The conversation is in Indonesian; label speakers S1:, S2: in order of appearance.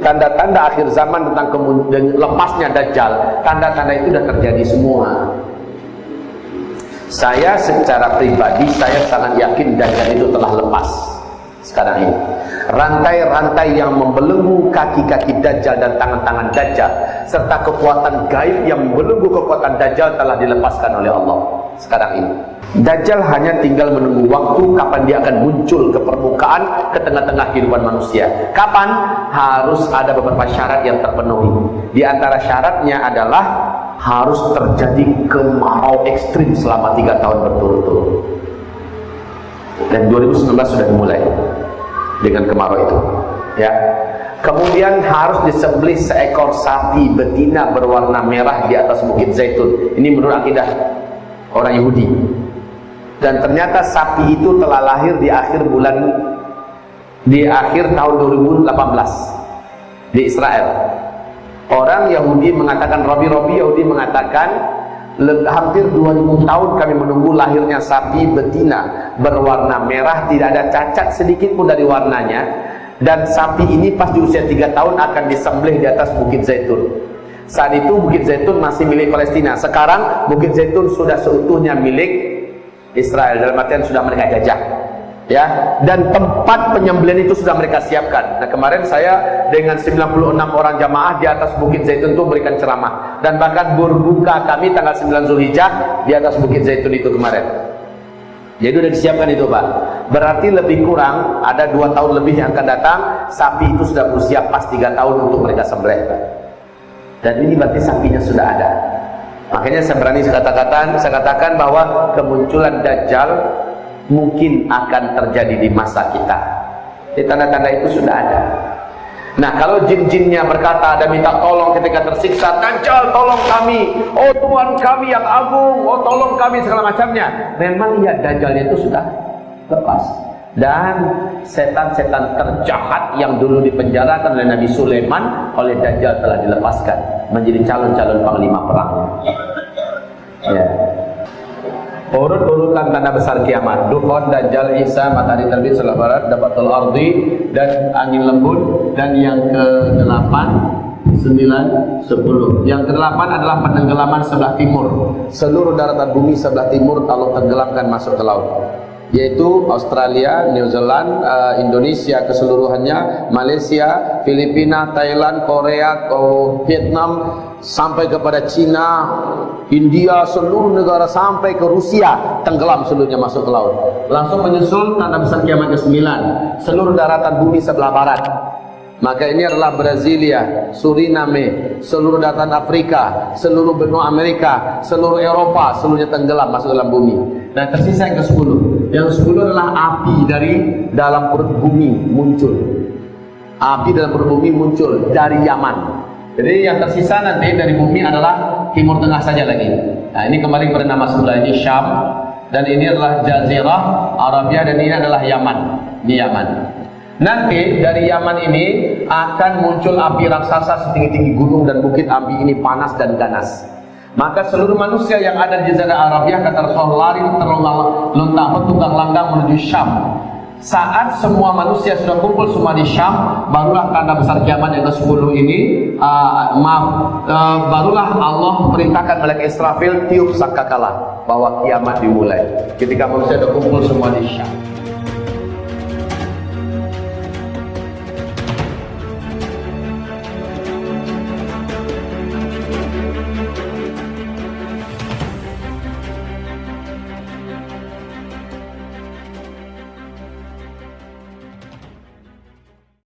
S1: tanda-tanda akhir zaman tentang lepasnya Dajjal tanda-tanda itu sudah terjadi semua. Saya secara pribadi saya sangat yakin Dajjal itu telah lepas sekarang ini. Rantai-rantai yang membelenggu kaki-kaki Dajjal dan tangan-tangan Dajjal serta kekuatan gaib yang membelenggu kekuatan Dajjal telah dilepaskan oleh Allah sekarang ini. Dajjal hanya tinggal menunggu waktu kapan dia akan muncul ke permukaan ke tengah-tengah kehidupan manusia. Kapan? harus ada beberapa syarat yang terpenuhi. Di antara syaratnya adalah harus terjadi kemarau ekstrim selama tiga tahun berturut-turut. Dan 2019 sudah dimulai dengan kemarau itu. Ya. Kemudian harus disembelih seekor sapi betina berwarna merah di atas bukit zaitun. Ini menurut akidah orang Yahudi. Dan ternyata sapi itu telah lahir di akhir bulan di akhir tahun 2018 di Israel. Orang Yahudi mengatakan Robi-Robi Yahudi mengatakan hampir 2000 tahun kami menunggu lahirnya sapi betina berwarna merah. Tidak ada cacat sedikit pun dari warnanya. Dan sapi ini pas di usia 3 tahun akan disembelih di atas Bukit Zaitun. Saat itu Bukit Zaitun masih milik Palestina. Sekarang Bukit Zaitun sudah seutuhnya milik Israel. Dalam artian sudah mereka jajah ya dan tempat penyembelihan itu sudah mereka siapkan. Nah kemarin saya dengan 96 orang jamaah di atas Bukit Zaitun itu berikan ceramah. Dan bahkan berbuka kami tanggal 9 Zulhijjah di atas Bukit Zaitun itu kemarin. Jadi sudah disiapkan itu Pak. Berarti lebih kurang ada dua tahun lebih yang akan datang sapi itu sudah berusia pas tiga tahun untuk mereka sembelih dan ini berarti sapinya sudah ada. Makanya saya berani saya katakan saya katakan bahwa kemunculan Dajjal mungkin akan terjadi di masa kita. Di tanda-tanda itu sudah ada. Nah kalau jin-jinnya berkata ada minta tolong ketika tersiksa Dajjal tolong kami. Oh Tuhan kami yang agung oh tolong kami segala macamnya. Memang ya Dajjalnya itu sudah lepas. Dan setan-setan terjahat yang dulu dipenjarakan oleh Nabi Sulaiman oleh Dajjal telah dilepaskan menjadi calon-calon panglima perangnya ya urut-urutan tanda besar kiamat. Dukhon, Dajjal, Isa, matahari terbit sebelah barat Dapatul Ardi dan angin lembut dan yang ke-8 9, 10 yang ke-8 adalah penenggelaman sebelah timur. Seluruh daratan bumi sebelah timur kalau tenggelamkan masuk ke laut yaitu Australia, New Zealand, uh, Indonesia keseluruhannya, Malaysia, Filipina, Thailand, Korea, Vietnam, sampai kepada Cina, India, seluruh negara sampai ke Rusia tenggelam seluruhnya masuk ke laut. Langsung menyusul tanda besar kiamat ke-9, seluruh daratan bumi sebelah barat. Maka ini adalah Brasilia, Suriname, seluruh daratan Afrika, seluruh benua Amerika, seluruh Eropa, seluruhnya tenggelam masuk dalam bumi. Dan tersisa yang ke-10. Yang ke-10 adalah api dari dalam perut bumi muncul. Api dalam perut bumi muncul dari Yaman. Jadi yang tersisa nanti dari bumi adalah Timur Tengah saja lagi. Nah, ini kembali kepada nama sebelah ini Syam dan ini adalah Jazirah Arabia dan ini adalah Yaman. Di Yaman. Nanti dari Yaman ini akan muncul api raksasa setinggi-tinggi gunung dan bukit api ini panas dan ganas. Maka seluruh manusia yang ada di Jazirah Arabia kata Rasulullah lari terlentang tunggang langgang menuju Syam. Saat semua manusia sudah kumpul semua di Syam, barulah tanda besar kiamat yang ke-10 ini, uh, maaf, uh, barulah Allah perintahkan malaikat Israfil tiup sangkakala bahwa kiamat dimulai. Ketika manusia sudah kumpul semua di Syam.